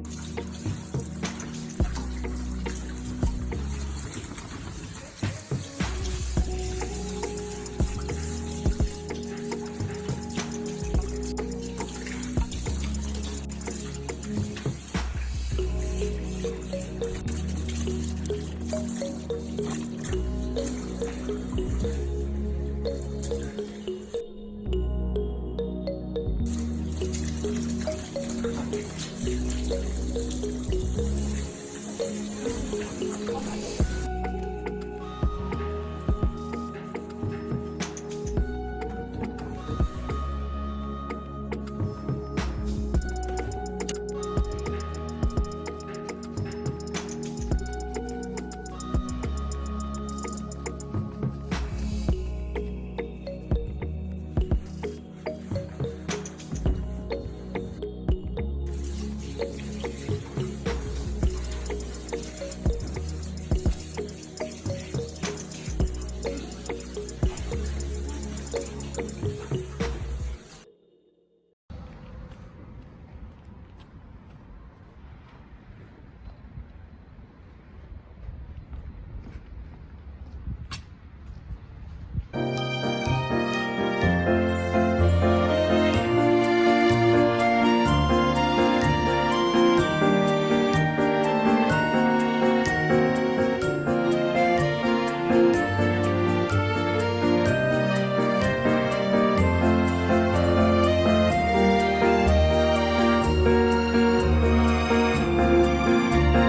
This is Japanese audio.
you